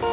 you